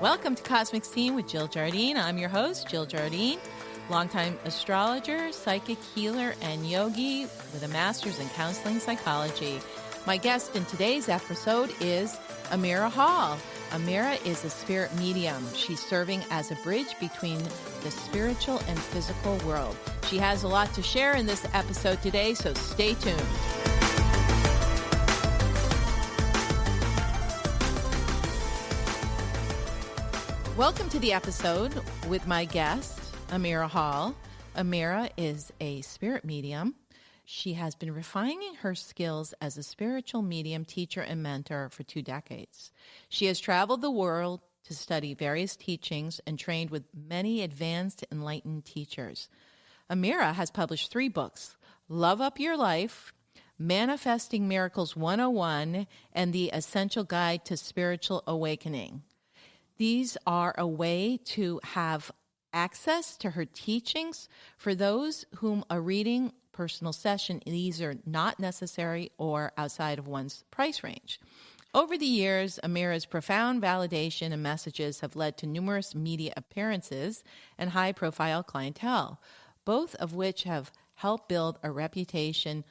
Welcome to Cosmic Scene with Jill Jardine. I'm your host, Jill Jardine, longtime astrologer, psychic healer, and yogi with a master's in counseling psychology. My guest in today's episode is Amirah Hall. Amirah is a spirit medium. She's serving as a bridge between the spiritual and physical world. She has a lot to share in this episode today, so stay tuned. Welcome to the episode with my guest, Amirah Hall. Amirah is a spirit medium. She has been refining her skills as a spiritual medium, teacher, and mentor for two decades. She has traveled the world to study various teachings and trained with many advanced, enlightened teachers. Amirah has published three books Love Up Your Life, Manifesting Miracles 101, and The Essential Guide to Spiritual Awakening. These are a way to have access to her teachings for those whom a reading personal session these are not necessary or outside of one's price range. Over the years, Amirah's profound validation and messages have led to numerous media appearances and high profile clientele, both of which have helped build a reputation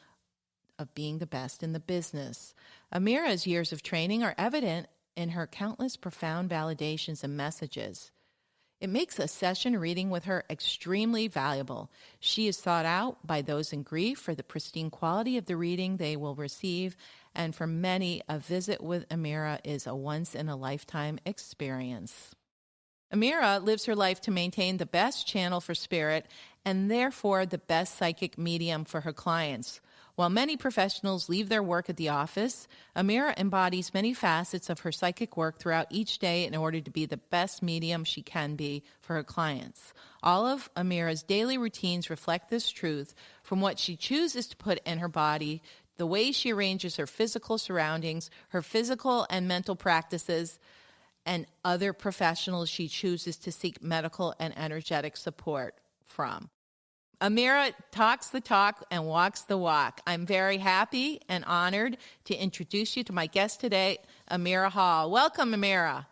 of being the best in the business. Amirah's years of training are evident in her countless profound validations and messages. It makes a session reading with her extremely valuable. She is sought out by those in grief for the pristine quality of the reading they will receive, and for many, a visit with Amirah is a once in a lifetime experience. Amirah lives her life to maintain the best channel for spirit and therefore the best psychic medium for her clients. While many professionals leave their work at the office, Amirah embodies many facets of her psychic work throughout each day in order to be the best medium she can be for her clients. All of Amirah's daily routines reflect this truth from what she chooses to put in her body, the way she arranges her physical surroundings, her physical and mental practices, and other professionals she chooses to seek medical and energetic support from. Amirah talks the talk and walks the walk. I'm very happy and honored to introduce you to my guest today, Amirah Hall. Welcome, Amirah.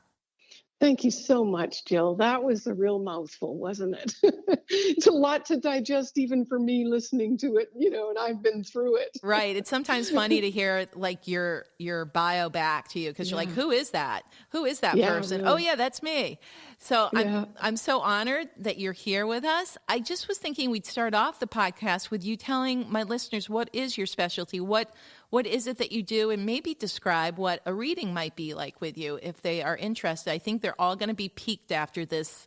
Thank you so much, Jill. That was a real mouthful, wasn't it? it's a lot to digest, even for me listening to it, you know, and I've been through it. right. It's sometimes funny to hear like your your bio back to you because yeah. you're like, who is that? Who is that yeah, person? Oh, really. Oh yeah, that's me. So yeah. I'm I'm so honored that you're here with us. I just was thinking we'd start off the podcast with you telling my listeners what is your specialty, what what is it that you do and maybe describe what a reading might be like with you if they are interested. I think they're all going to be peaked after this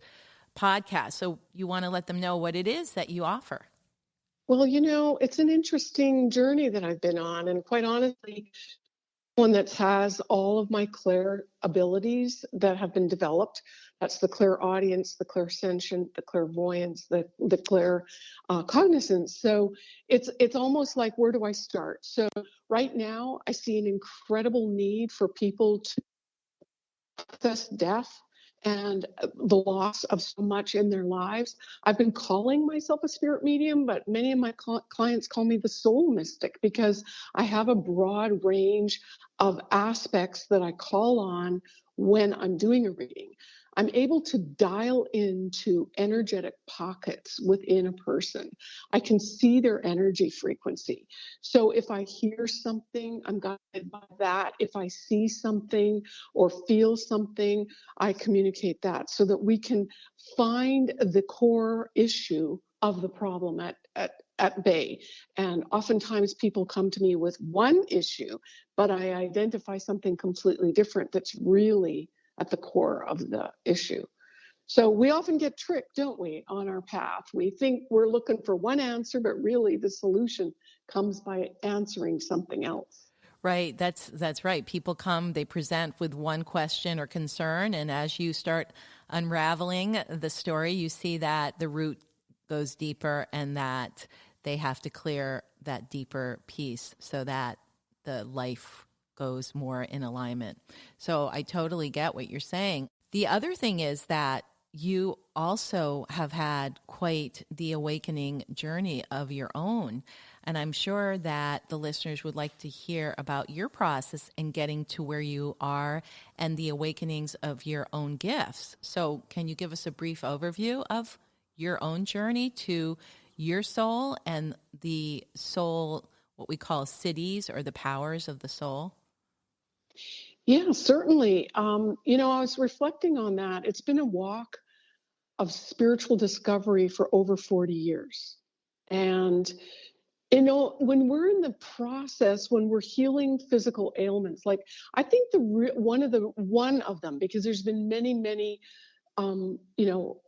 podcast. So you want to let them know what it is that you offer. Well, you know, it's an interesting journey that I've been on. And quite honestly, one that has all of my clair abilities that have been developed that's the clairaudience, the clairsentient, the clairvoyance, the the clair uh, cognizance. So it's it's almost like where do I start? So right now, I see an incredible need for people to access death and uh, the loss of so much in their lives. I've been calling myself a spirit medium, but many of my cl- clients call me the soul mystic because I have a broad range of aspects that I call on when I'm doing a reading. I'm able to dial into energetic pockets within a person. I can see their energy frequency. So if I hear something, I'm guided by that. If I see something or feel something, I communicate that so that we can find the core issue of the problem at, at, at bay. And oftentimes people come to me with one issue, but I identify something completely different that's really at the core of the issue. So we often get tricked, don't we, on our path? We think we're looking for one answer, but really the solution comes by answering something else. Right, that's that's right. People come, they present with one question or concern, and as you start unraveling the story, you see that the root goes deeper and that they have to clear that deeper piece so that the life goes more in alignment. So I totally get what you're saying. The other thing is that you also have had quite the awakening journey of your own. And I'm sure that the listeners would like to hear about your process in getting to where you are and the awakenings of your own gifts. So, can you give us a brief overview of your own journey to your soul and the soul, what we call siddhis or the powers of the soul? Yeah, certainly. Um, you know, I was reflecting on that. It's been a walk of spiritual discovery for over 40 years. And, you know, when we're in the process, when we're healing physical ailments, like I think the one of the one of them, because there's been many, many, um, you know,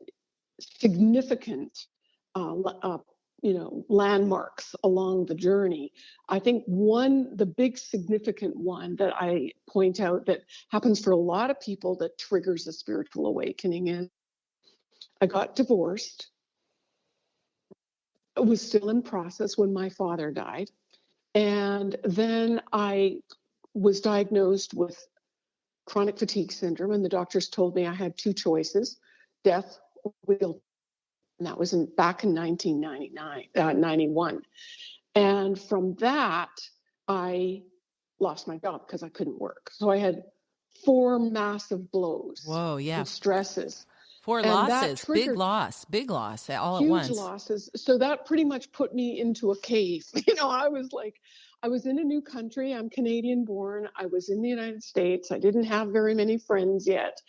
significant uh, uh, you know landmarks along the journey. I think one the big significant one that i point out that happens for a lot of people that triggers a spiritual awakening is i got divorced. I was still in process when my father died. And then i was diagnosed with chronic fatigue syndrome and the doctors told me i had two choices death or and that was in, back in 1999, uh, 91. And from that, I lost my job because I couldn't work. So I had four massive blows. Whoa, yeah. Stresses. Four and losses, big loss, big loss all at once. Huge losses. So that pretty much put me into a cave. You know, I was like, I was in a new country. I'm Canadian born. I was in the United States. I didn't have very many friends yet.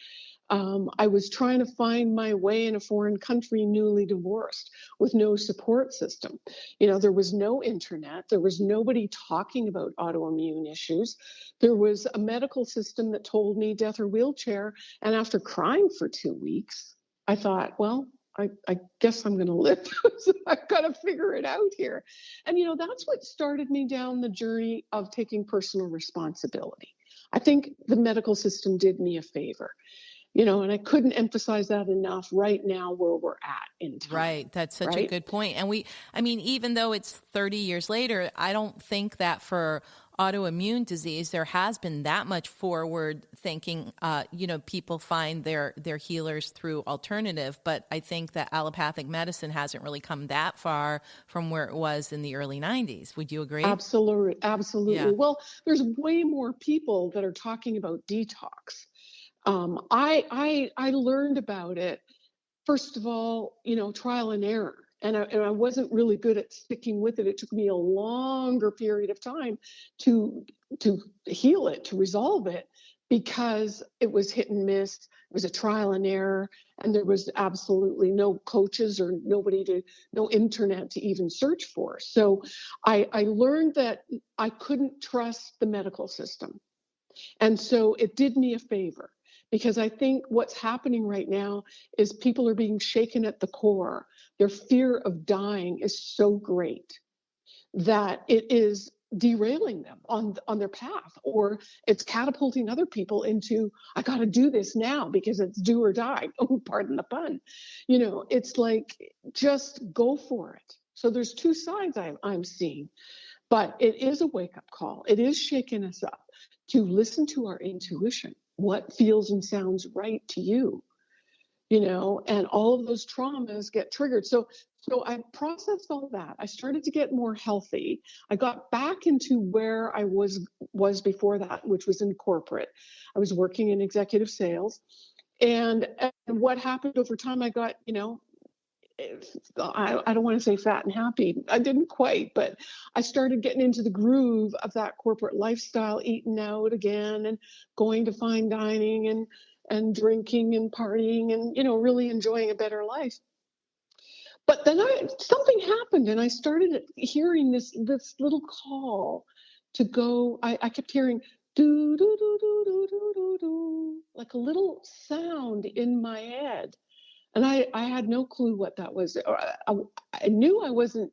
Um, I was trying to find my way in a foreign country, newly divorced, with no support system. You know, there was no internet, there was nobody talking about autoimmune issues. There was a medical system that told me death or wheelchair. And after crying for two weeks, I thought, well, I, I guess I'm going to live. so I've got to figure it out here. And, you know, that's what started me down the journey of taking personal responsibility. I think the medical system did me a favor you know and i couldn't emphasize that enough right now where we're at in time right that's such right? a good point and we i mean even though it's 30 years later i don't think that for autoimmune disease there has been that much forward thinking uh, you know people find their their healers through alternative but i think that allopathic medicine hasn't really come that far from where it was in the early 90s would you agree absolutely absolutely yeah. well there's way more people that are talking about detox um, I, I, I learned about it, first of all, you know, trial and error. And I, and I wasn't really good at sticking with it. It took me a longer period of time to to heal it, to resolve it, because it was hit and miss. It was a trial and error, and there was absolutely no coaches or nobody to, no internet to even search for. So I, I learned that I couldn't trust the medical system. And so it did me a favor because I think what's happening right now is people are being shaken at the core. Their fear of dying is so great that it is derailing them on on their path or it's catapulting other people into I got to do this now because it's do or die. Oh, pardon the pun. You know, it's like just go for it. So there's two sides I'm, I'm seeing, but it is a wake up call. It is shaking us up to listen to our intuition what feels and sounds right to you you know and all of those traumas get triggered. So so i processed all that. I started to get more healthy. I got back into where i was was before that which was in corporate. I was working in executive sales. And, and what happened over time i got you know I, I don't want to say fat and happy. I didn't quite, but I started getting into the groove of that corporate lifestyle, eating out again and going to fine dining and and drinking and partying and you know really enjoying a better life. But then I something happened and I started hearing this this little call to go. I, I kept hearing do do do do do do do do like a little sound in my head and I, I had no clue what that was. I, I knew I wasn't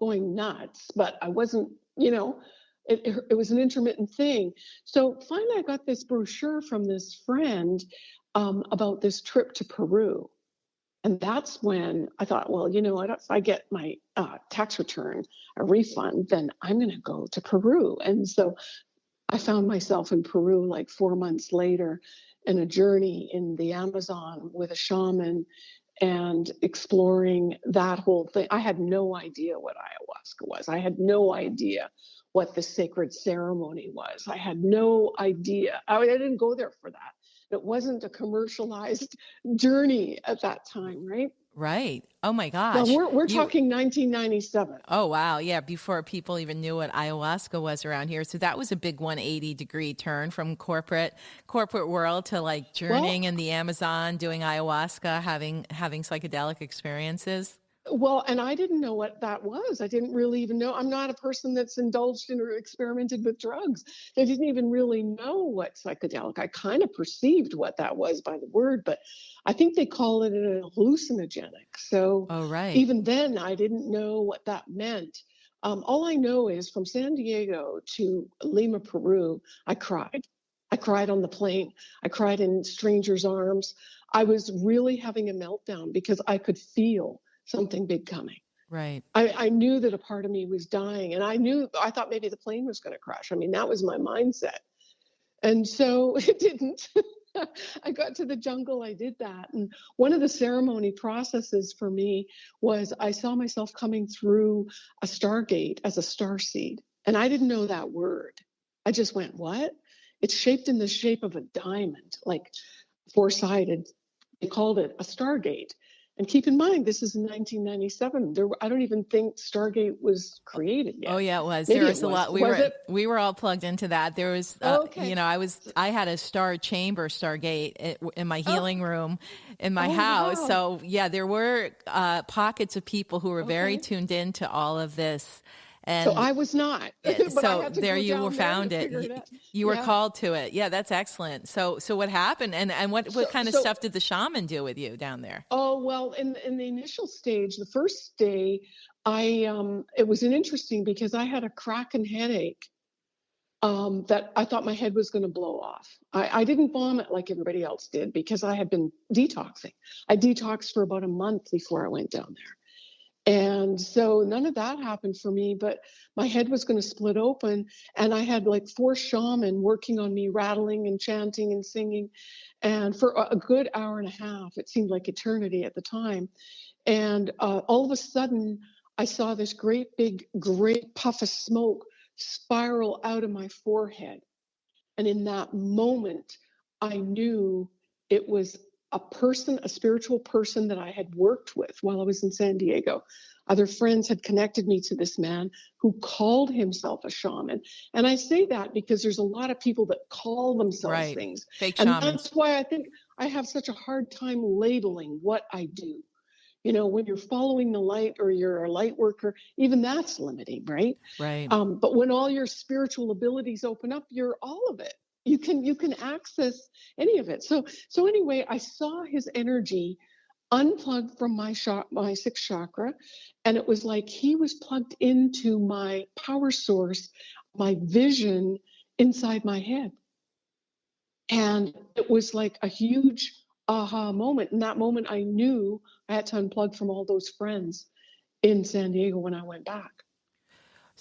going nuts, but I wasn't, you know, it, it, it, was an intermittent thing. So finally, I got this brochure from this friend um, about this trip to Peru. And that's when I thought, well, you know what? If I get my uh, tax return, a refund, then I'm going to go to Peru. And so I found myself in Peru like four months later in a journey in the Amazon with a shaman and exploring that whole thing. I had no idea what ayahuasca was. I had no idea what the sacred ceremony was. I had no idea. I, I didn't go there for that. It wasn't a commercialized journey at that time, right? Right. Oh my gosh. Well, we're, we're you, talking 1997. Oh, wow. Yeah. Before people even knew what ayahuasca was around here. So that was a big 180 degree turn from corporate, corporate world to like journeying well, in the Amazon, doing ayahuasca, having, having psychedelic experiences. Well, and I didn't know what that was. I didn't really even know. I'm not a person that's indulged in or experimented with drugs. I didn't even really know what psychedelic. I kind of perceived what that was by the word, but I think they call it an hallucinogenic. So oh, right. even then, I didn't know what that meant. Um, all I know is from San Diego to Lima, Peru, I cried. I cried on the plane. I cried in strangers' arms. I was really having a meltdown because I could feel something big coming. Right. I, I knew that a part of me was dying, and I knew I thought maybe the plane was going to crash. I mean, that was my mindset, and so it didn't. I got to the jungle, I did that. And one of the ceremony processes for me was I saw myself coming through a stargate as a star seed. And I didn't know that word. I just went, what? It's shaped in the shape of a diamond, like four sided. They called it a stargate. And keep in mind, this is 1997. There, I don't even think Stargate was created yet. Oh yeah, it was. Maybe there was, was, a lot. We was were it? we were all plugged into that. There was, uh, okay. you know, I was I had a star chamber Stargate in my oh. healing oh. room in my oh, house. Wow. So yeah, there were uh, pockets of people who were okay. very tuned in to all of this. And so I was not. so there you were found it. it you were yeah. called to it. Yeah, that's excellent. So so what happened and and what what so, kind of so, stuff did the shaman do with you down there? Oh, well, in in the initial stage, the first day, I um it was an interesting because I had a cracking headache. Um, that I thought my head was going to blow off. I, I didn't vomit like everybody else did because I had been detoxing. I detoxed for about a month before I went down there. And so none of that happened for me, but my head was going to split open. And I had like four shaman working on me, rattling and chanting and singing. And for a good hour and a half, it seemed like eternity at the time. And uh, all of a sudden, I saw this great big, great puff of smoke spiral out of my forehead. And in that moment, I knew it was a person, a spiritual person that I had worked with while I was in San Diego. Other friends had connected me to this man who called himself a shaman. And I say that because there's a lot of people that call themselves right. things. Fake and shamans. that's why I think I have such a hard time labeling what I do. You know, when you're following the light or you're a light worker, even that's limiting, right? Right. Um, but when all your spiritual abilities open up, you're all of it you can you can access any of it. So so anyway i saw his energy unplugged from my shot my sixth chakra and it was like he was plugged into my power source my vision inside my head. And it was like a huge aha moment. In that moment i knew i had to unplug from all those friends in san diego when i went back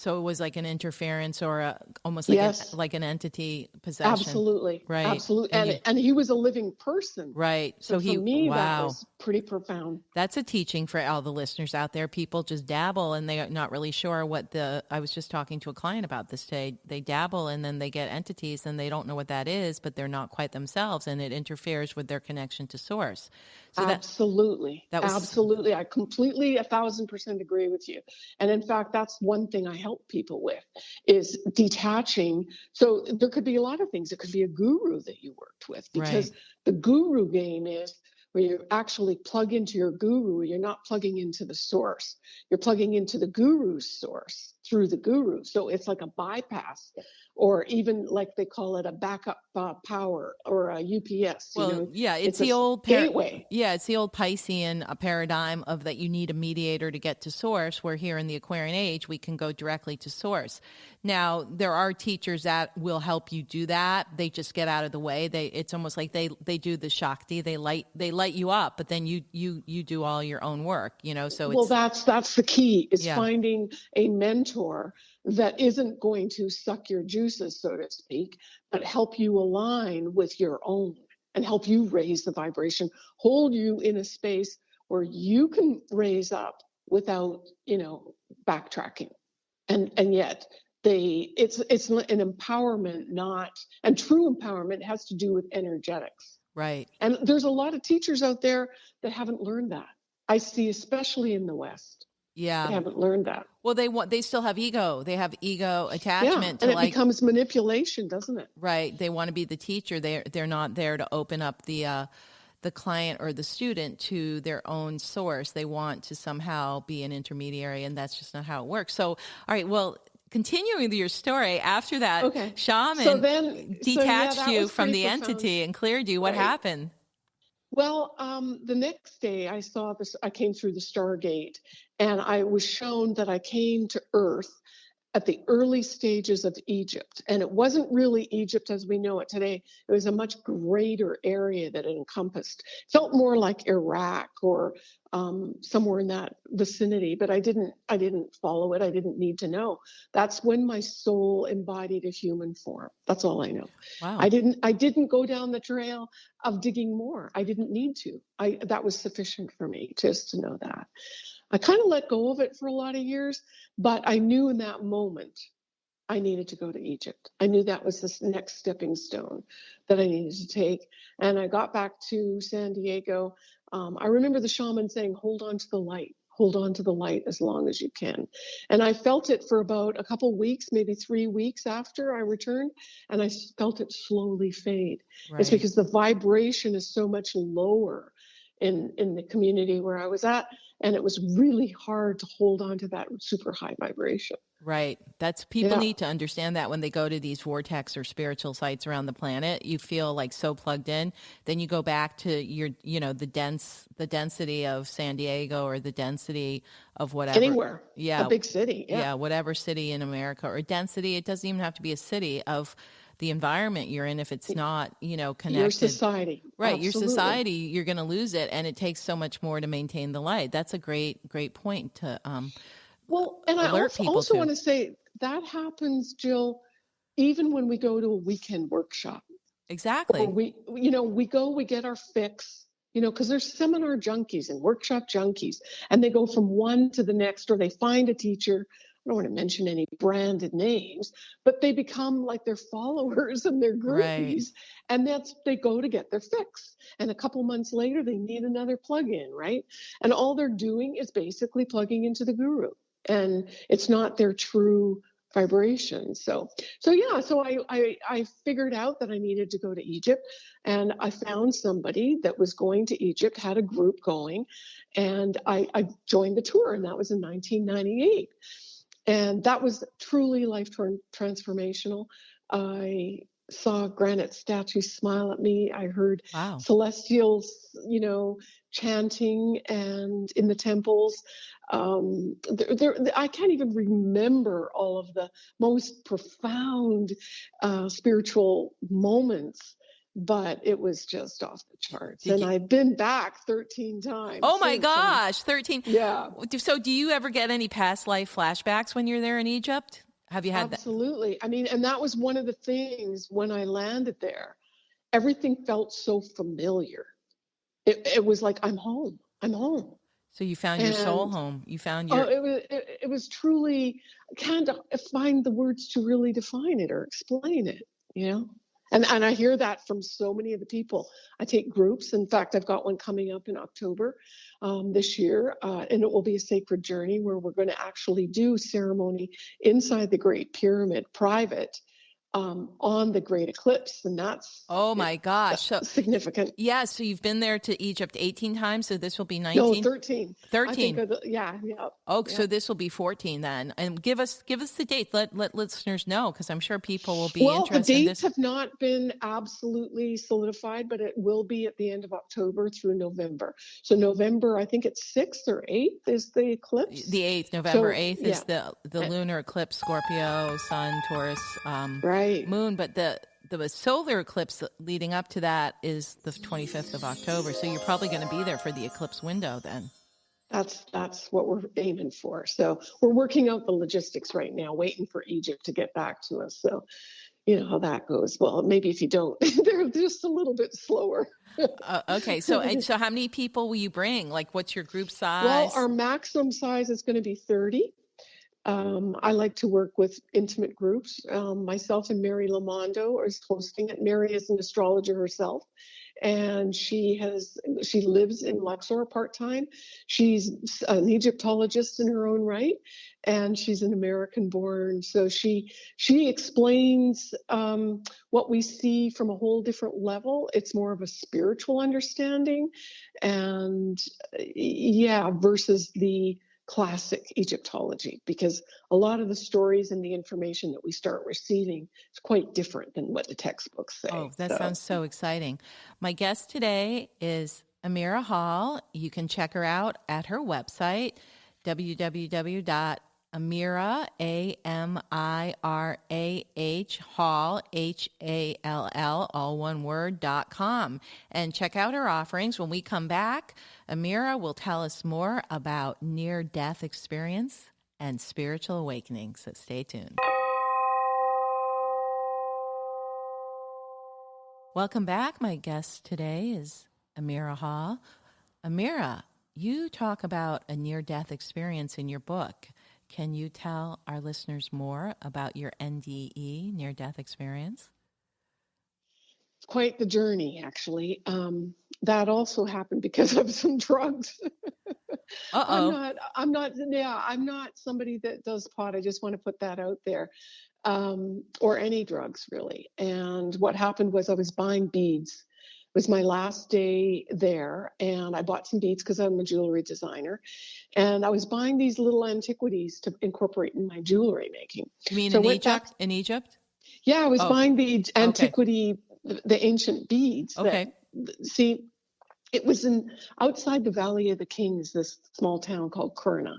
so it was like an interference or a, almost like, yes. like an entity possession. Absolutely. Right. Absolutely. And, and, you, and he was a living person. Right. So, so he, me, wow. that was pretty profound. That's a teaching for all the listeners out there. People just dabble and they're not really sure what the, I was just talking to a client about this today. They dabble and then they get entities and they don't know what that is, but they're not quite themselves and it interferes with their connection to source. So absolutely. That, that was, absolutely. I completely a thousand percent agree with you. And in fact, that's one thing I help people with is detaching. So there could be a lot of things. It could be a guru that you worked with because right. the guru game is where you actually plug into your guru. You're not plugging into the source. You're plugging into the guru's source through the guru. So it's like a bypass or even like they call it a backup uh, power or a UPS. Well, you know, yeah, it's, it's the old par- gateway. Yeah, it's the old Piscean uh, paradigm of that you need a mediator to get to source. Where here in the Aquarian age, we can go directly to source. Now, there are teachers that will help you do that. They just get out of the way. They it's almost like they they do the Shakti. They light they light you up, but then you you you do all your own work. You know, so well, that's that's the key is yeah. finding a mentor that isn't going to suck your juices, so to speak, but help you align with your own and help you raise the vibration, hold you in a space where you can raise up without, you know, backtracking. And and yet they it's it's an empowerment not and true empowerment has to do with energetics. Right. And there's a lot of teachers out there that haven't learned that. I see especially in the West. Yeah. They haven't learned that. Well, they want they still have ego. They have ego attachment yeah, and it like becomes manipulation, doesn't it? right. They want to be the teacher. They they're not there to open up the uh the client or the student to their own source. They want to somehow be an intermediary, and that's just not how it works. So, all right, well, continuing your story, after that, Okay. shaman So then- so, yeah, detached you from the profound. entity and cleared you. What Right. happened? Well, um, the next day I saw this, I came through the Stargate and I was shown that I came to Earth at the early stages of Egypt. And it wasn't really Egypt as we know it today, it was a much greater area that it encompassed. Felt more like Iraq or um, somewhere in that vicinity, but I didn't, I didn't follow it. I didn't need to know. That's when my soul embodied a human form. That's all I know. Wow. I didn't I didn't go down the trail of digging more. I didn't need to. I that was sufficient for me just to know that. I kind of let go of it for a lot of years, but I knew in that moment I needed to go to Egypt. I knew that was the next stepping stone that I needed to take. And I got back to San Diego. Um, I remember the shaman saying, hold on to the light, hold on to the light as long as you can. And I felt it for about a couple weeks, maybe three weeks after I returned, and I felt it slowly fade. It's because the vibration is so much lower in, in the community where I was at. And it was really hard to hold on to that super high vibration. Right. That's people Yeah. need to understand that when they go to these vortex or spiritual sites around the planet, you feel like so plugged in. Then you go back to your, you know, the dense, the density of San Diego or the density of whatever. Anywhere. Yeah. A big city. yeah. Yeah. whatever city in America or density. It doesn't even have to be a city of the environment you're in if it's not, you know, connected. Your society. Right, your society, you're going to lose it, and it takes so much more to maintain the light. That's a great, great point to um, Well, and I also, also want to say that happens, Jill, even when we go to a weekend workshop. exactly. Or we, you know, we go, we get our fix, you know, because there's seminar junkies and workshop junkies, and they go from one to the next, or they find a teacher. I don't want to mention any branded names, but they become like their followers and their Right. and that's they go to get their fix. And a couple months later, they need another plug-in, right? And all they're doing is basically plugging into the guru, and it's not their true vibration. So, so yeah, so I, I I figured out that I needed to go to Egypt, and I found somebody that was going to Egypt, had a group going, and I, I joined the tour, and that was in 1998, and that was truly life tran- transformational. I saw granite statues smile at me. I heard Wow. celestials, you know, chanting and in the temples. Um, there, there, I can't even remember all of the most profound uh, spiritual moments, but it was just off the charts. Did and you- I've been back 13 times. Oh my and- gosh, 13. Yeah. So, do you ever get any past life flashbacks when you're there in Egypt? Have you had that? Absolutely. I mean, and that was one of the things when I landed there. Everything felt so familiar. It, it was like I'm home. I'm home. So, you found your soul home. You found your. Oh, your. it was it, it was truly I can't find the words to really define it or explain it. You know, and and I hear that from so many of the people. I take groups. In fact, I've got one coming up in October um, this year, uh, and it will be a sacred journey where we're going to actually do ceremony inside the Great Pyramid, private, um, on the Great Eclipse, and that's oh my gosh. So, significant. yeah, so you've been there to Egypt 18 times. So, this will be No, 19. 13. I 13. think of the, yeah, yeah. Oh, so this will be 14 then. And give us give us the date. Let let listeners know because I'm sure people will be well, the interested in dates this. have not been absolutely solidified, but it will be at the end of October through November. So November, I think it's sixth or eighth is the eclipse. The 8th, November So, 8th is the the lunar eclipse Scorpio, Sun, Taurus, um right. Moon, but the the solar eclipse leading up to that is the 25th of October. So you're probably going to be there for the eclipse window then. That's that's what we're aiming for. So we're working out the logistics right now, waiting for Egypt to get back to us. So you know how that goes. Well, maybe if you don't, they're just a little bit slower. uh, okay, so so how many people will you bring? Like, what's your group size? Well, our maximum size is going to be thirty. Um, I like to work with intimate groups. Um, myself and Mary Lamondo is hosting it. Mary is an astrologer herself, and she has she lives in Luxor part time. She's an Egyptologist in her own right, and she's an American born. So she she explains um, what we see from a whole different level. It's more of a spiritual understanding, and yeah, versus the classic Egyptology because a lot of the stories and the information that we start receiving is quite different than what the textbooks say. Oh, that so. sounds so exciting. My guest today is Amirah Hall. You can check her out at her website, www Amirah, A M I R A H Hall, H A L L, all one word, dot com. And check out her offerings. When we come back, Amirah will tell us more about near death experience and spiritual awakening. So stay tuned. Welcome back. My guest today is Amirah Hall. Amirah, you talk about a near death experience in your book. Can you tell our listeners more about your NDE, near death experience? It's quite the journey, actually. Um, that also happened because of some drugs. I'm not, I'm not, yeah, I'm not somebody that does pot. I just want to put that out there. Um, or any drugs, really. And what happened was I was buying beads was my last day there and I bought some beads because I'm a jewelry designer. And I was buying these little antiquities to incorporate in my jewelry making. You mean so in Egypt? Back, in Egypt? Yeah, I was oh. buying the antiquity, okay. the ancient beads. Okay. That, see, it was in outside the Valley of the Kings, this small town called Kurna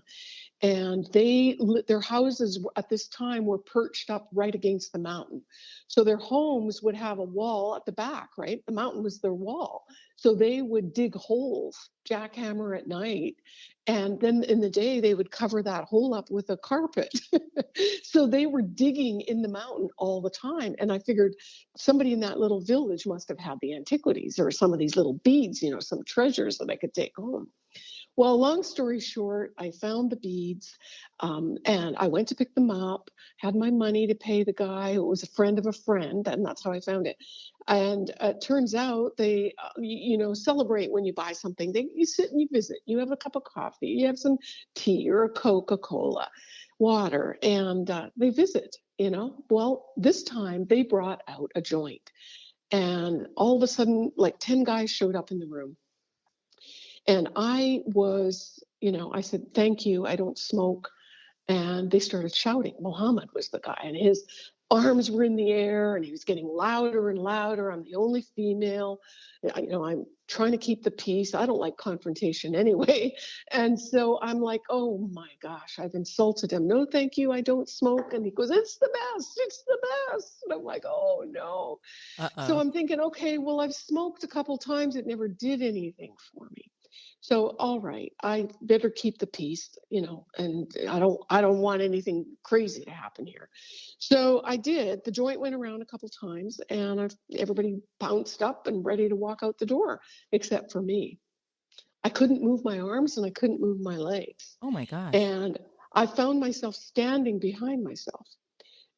and they their houses at this time were perched up right against the mountain. So their homes would have a wall at the back right? The mountain was their wall. So they would dig holes jackhammer at night and then in the day they would cover that hole up with a carpet. So they were digging in the mountain all the time and i figured somebody in that little village must have had the antiquities or some of these little beads you know some treasures that i could take home well, long story short, I found the beads um, and I went to pick them up, had my money to pay the guy who was a friend of a friend, and that's how I found it. And uh, it turns out they, uh, you, you, know, celebrate when you buy something. They, you sit and you visit, you have a cup of coffee, you have some tea or a Coca Cola, water, and uh, they visit, you know. Well, this time they brought out a joint. And all of a sudden, like 10 guys showed up in the room and I was, you know, I said, thank you, I don't smoke. And they started shouting. Mohammed was the guy, and his arms were in the air, and he was getting louder and louder. I'm the only female. You know, I'm trying to keep the peace. I don't like confrontation anyway. And so I'm like, oh my gosh, I've insulted him. No, thank you, I don't smoke. And he goes, it's the best, it's the best. And I'm like, oh no. Uh-oh. So I'm thinking, okay, well, I've smoked a couple times. It never did anything for me. So, all right, I better keep the peace, you know, and I don't, I don't want anything crazy to happen here. So I did. The joint went around a couple times, and I, everybody bounced up and ready to walk out the door, except for me. I couldn't move my arms and I couldn't move my legs. Oh my gosh! And I found myself standing behind myself.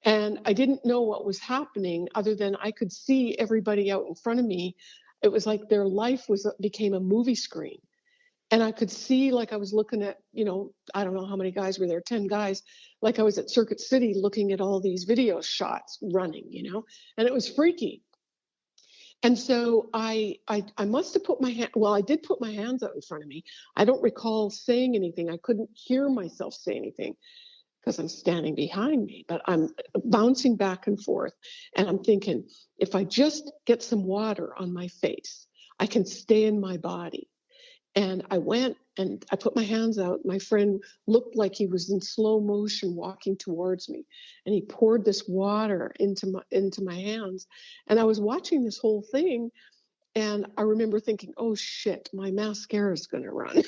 And I didn't know what was happening other than I could see everybody out in front of me. It was like their life was became a movie screen and I could see like I was looking at, you know, I don't know how many guys were there, 10 guys, like I was at Circuit City looking at all these video shots running, you know, and it was freaky. And so I, I, I must have put my hand, well, I did put my hands out in front of me. I don't recall saying anything. I couldn't hear myself say anything because I'm standing behind me, but I'm bouncing back and forth. And I'm thinking, if I just get some water on my face, I can stay in my body. And I went and I put my hands out. My friend looked like he was in slow motion walking towards me. And he poured this water into my into my hands. And I was watching this whole thing and I remember thinking, oh shit, my mascara is going to run.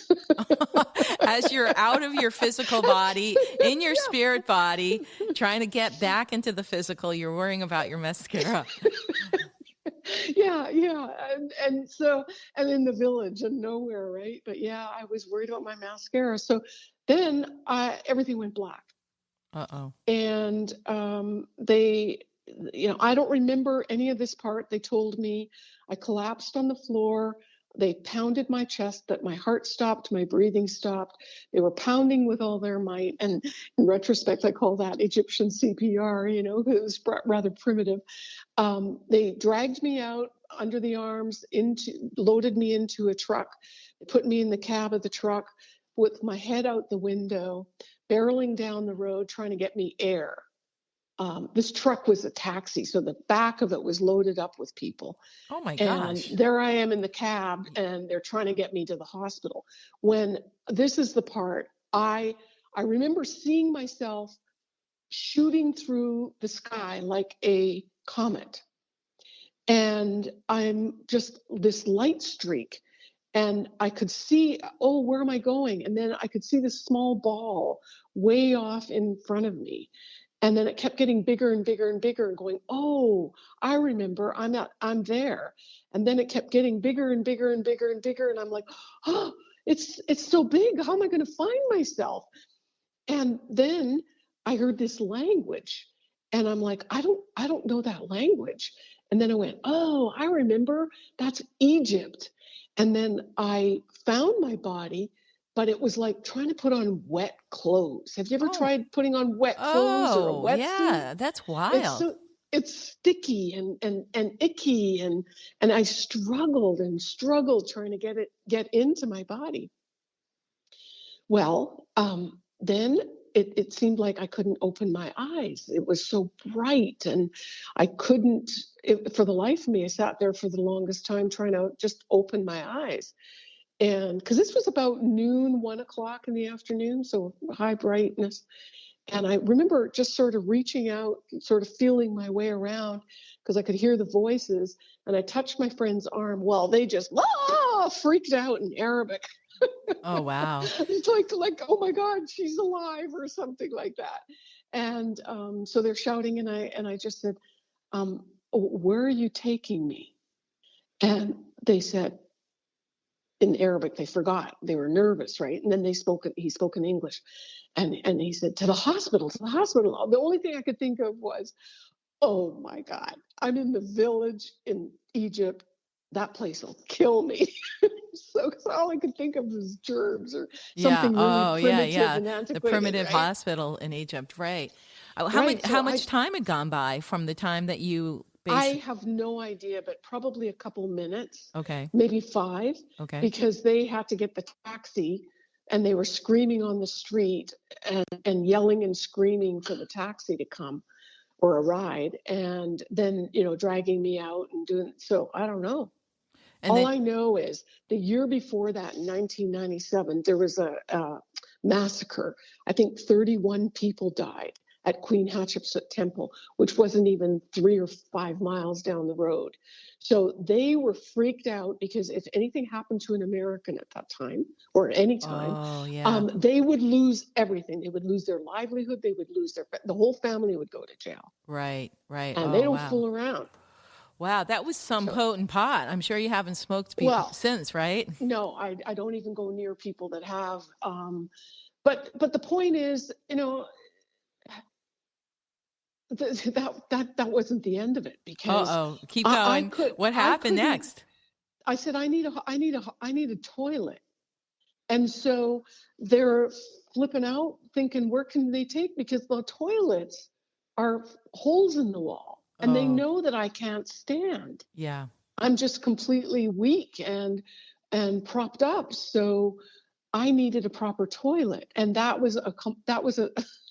As you're out of your physical body, in your yeah. spirit body, trying to get back into the physical, you're worrying about your mascara. yeah, yeah. And, and so, and in the village and nowhere, right? But yeah, I was worried about my mascara. So then I, everything went black. Uh oh. And um, they, you know, I don't remember any of this part. They told me I collapsed on the floor. They pounded my chest, that my heart stopped, my breathing stopped. They were pounding with all their might. And in retrospect, I call that Egyptian CPR, you know, it was rather primitive. Um, they dragged me out under the arms, into loaded me into a truck, put me in the cab of the truck with my head out the window, barreling down the road, trying to get me air um, this truck was a taxi, so the back of it was loaded up with people. Oh my gosh! And there I am in the cab, and they're trying to get me to the hospital. When this is the part I I remember seeing myself shooting through the sky like a comet, and I'm just this light streak, and I could see, oh, where am I going? And then I could see this small ball way off in front of me and then it kept getting bigger and bigger and bigger and going oh i remember. I'm not i'm there. And then it kept getting bigger and bigger and bigger and bigger and i'm like oh it's it's so big. How am i going to find myself? And then i heard this language and i'm like i don't i don't know that language. And then i went oh i remember. That's egypt. And then i found my body but it was like trying to put on wet clothes. Have you ever oh. tried putting on wet clothes oh, or a oh, wet yeah, that's wild. It's, so, it's sticky and and and icky and and I struggled and struggled trying to get it get into my body. Well, um, then it, it seemed like I couldn't open my eyes. It was so bright, and I couldn't. It, for the life of me, I sat there for the longest time trying to just open my eyes and because this was about noon, one o'clock in the afternoon, so high brightness. And I remember just sort of reaching out, sort of feeling my way around because I could hear the voices. And I touched my friend's arm. Well, they just ah, freaked out in Arabic. Oh wow! it's like like oh my God, she's alive or something like that. And um, so they're shouting, and I and I just said, um, "Where are you taking me?" And they said, in Arabic. They forgot. They were nervous, right? And then they spoke. He spoke in English, and and he said to the hospital, to the hospital. The only thing I could think of was, oh my God, I'm in the village in Egypt. That place will kill me. so all I could think of was germs or something yeah. really oh, primitive yeah, yeah. The primitive right? hospital in Egypt, right? Uh, how right. much so how much I, time had gone by from the time that you I have no idea, but probably a couple minutes. Okay. Maybe five. Okay. Because they had to get the taxi and they were screaming on the street and, and yelling and screaming for the taxi to come or a ride and then, you know, dragging me out and doing so I don't know. And All then, I know is the year before that, in 1997, there was a, a massacre. I think 31 people died at Queen Hatshepsut Temple, which wasn't even three or five miles down the road. So they were freaked out because if anything happened to an American at that time or at any time, oh, yeah. um, they would lose everything. They would lose their livelihood. They would lose their the whole family would go to jail. Right, right. And oh, they don't wow. fool around. Wow, that was some so, potent pot. I'm sure you haven't smoked people well, since, right? No, I, I don't even go near people that have. Um, but but the point is, you know, that that that wasn't the end of it because oh keep going I, I could, what happened I next? I said i need a i need a i need a toilet. And so they're flipping out thinking where can they take? Because the toilets are holes in the wall and oh. they know that i can't stand. Yeah. I'm just completely weak and and propped up so i needed a proper toilet. And that was a that was a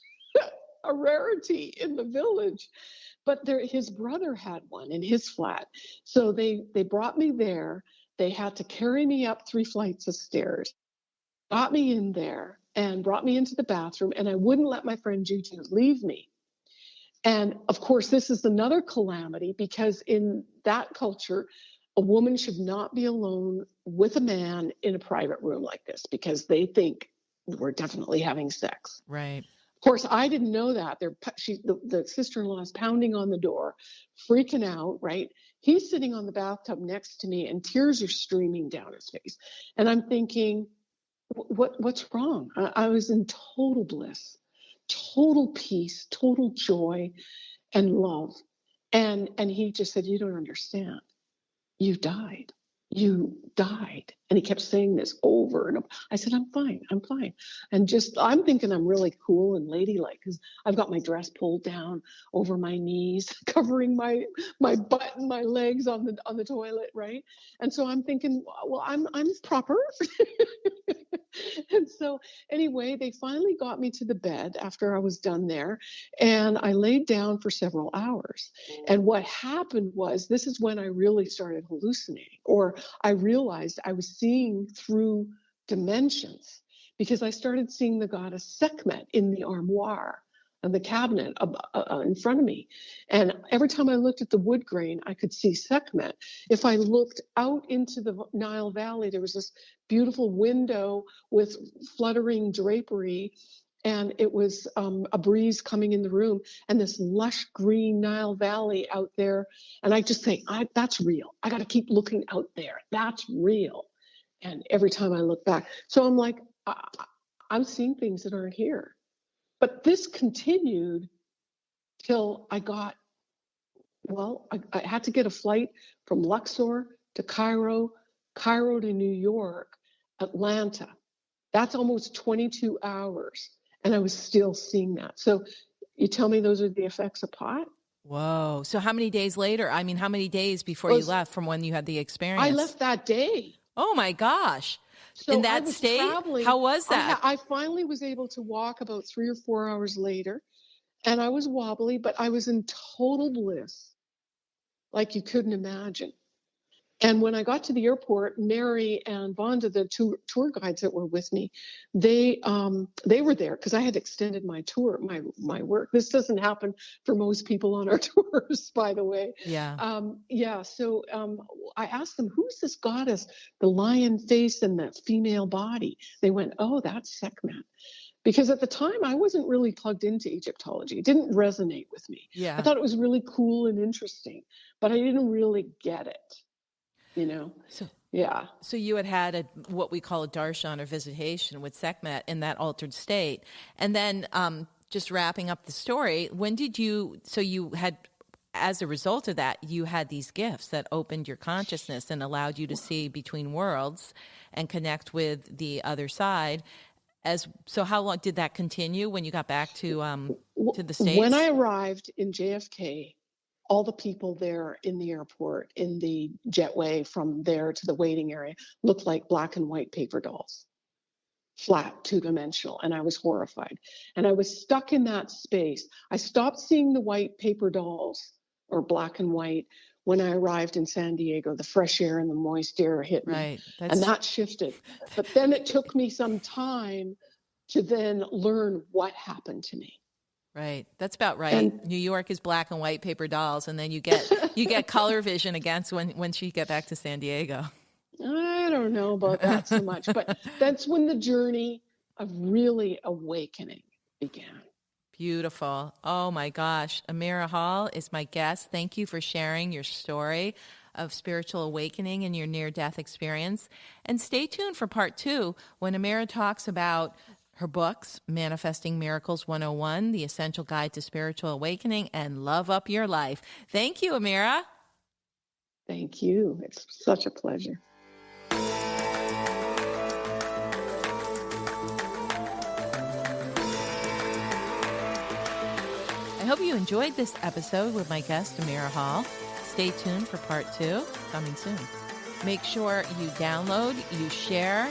a rarity in the village. But there, his brother had one in his flat. So they, they brought me there. They had to carry me up three flights of stairs, got me in there, and brought me into the bathroom. And I wouldn't let my friend Juju leave me. And of course, this is another calamity because in that culture, a woman should not be alone with a man in a private room like this because they think we're definitely having sex. Right. Of course, I didn't know that. They're she, the, the sister-in-law is pounding on the door, freaking out. Right. He's sitting on the bathtub next to me, and tears are streaming down his face. And I'm thinking, what what's wrong? I, I was in total bliss, total peace, total joy, and love. And and he just said, "You don't understand. You died." you died. And he kept saying this over and over. I said, I'm fine, I'm fine. And just, I'm thinking I'm really cool and ladylike because I've got my dress pulled down over my knees, covering my my butt and my legs on the on the toilet, right? And so I'm thinking, well, I'm I'm proper. and so anyway, they finally got me to the bed after I was done there, and I laid down for several hours. And what happened was, this is when I really started hallucinating, or I realized I was seeing through dimensions because I started seeing the goddess Sekhmet in the armoire and the cabinet uh, uh, in front of me. And every time I looked at the wood grain, I could see Sekhmet. If I looked out into the Nile Valley, there was this beautiful window with fluttering drapery. And it was um, a breeze coming in the room, and this lush green Nile Valley out there. And I just I, that's real. I got to keep looking out there. That's real. And every time I look back, so I'm like, I, I'm seeing things that aren't here. But this continued till I got, well, I, I had to get a flight from Luxor to Cairo, Cairo to New York, Atlanta. That's almost 22 hours. And I was still seeing that. So you tell me those are the effects of pot? Whoa. So how many days later? I mean, how many days before well, you left from when you had the experience? I left that day. Oh my gosh. So in that state, how was that? I, I, finally was able to walk about three or four hours later, and I was wobbly, but I was in total bliss, like you couldn't imagine. And when I got to the airport, Mary and Vonda, the two tour guides that were with me, they um, they were there because I had extended my tour, my my work. This doesn't happen for most people on our tours, by the way. Yeah. Um, yeah. So um, I asked them, "Who's this goddess? The lion face and the female body?" They went, "Oh, that's Sekhmet." Because at the time I wasn't really plugged into Egyptology. It didn't resonate with me. Yeah. I thought it was really cool and interesting, but I didn't really get it you know. So yeah. So you had had a what we call a darshan or visitation with Sekhmet in that altered state, and then um, just wrapping up the story. When did you? So you had. As a result of that, you had these gifts that opened your consciousness and allowed you to see between worlds and connect with the other side. As so, how long did that continue when you got back to um, to the states? When I arrived in JFK, all the people there in the airport, in the jetway from there to the waiting area, looked like black and white paper dolls, flat, two dimensional. And I was horrified. And I was stuck in that space. I stopped seeing the white paper dolls or black and white when I arrived in San Diego. The fresh air and the moist air hit me. Right. And that shifted. But then it took me some time to then learn what happened to me. Right. That's about right. And, New York is black and white paper dolls and then you get you get color vision against when once you get back to San Diego. I don't know about that so much, but that's when the journey of really awakening began. Beautiful. Oh my gosh. Amirah Hall is my guest. Thank you for sharing your story of spiritual awakening and your near death experience. And stay tuned for part two when Amirah talks about her books, Manifesting Miracles 101, The Essential Guide to Spiritual Awakening, and Love Up Your Life. Thank you, Amirah. Thank you. It's such a pleasure. I hope you enjoyed this episode with my guest, Amirah Hall. Stay tuned for part two, coming soon. Make sure you download, you share,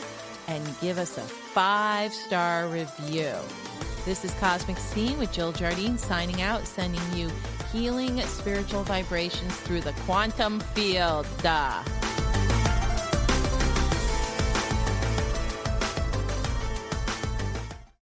and give us a five star review. This is Cosmic Scene with Jill Jardine signing out, sending you healing spiritual vibrations through the quantum field. Duh.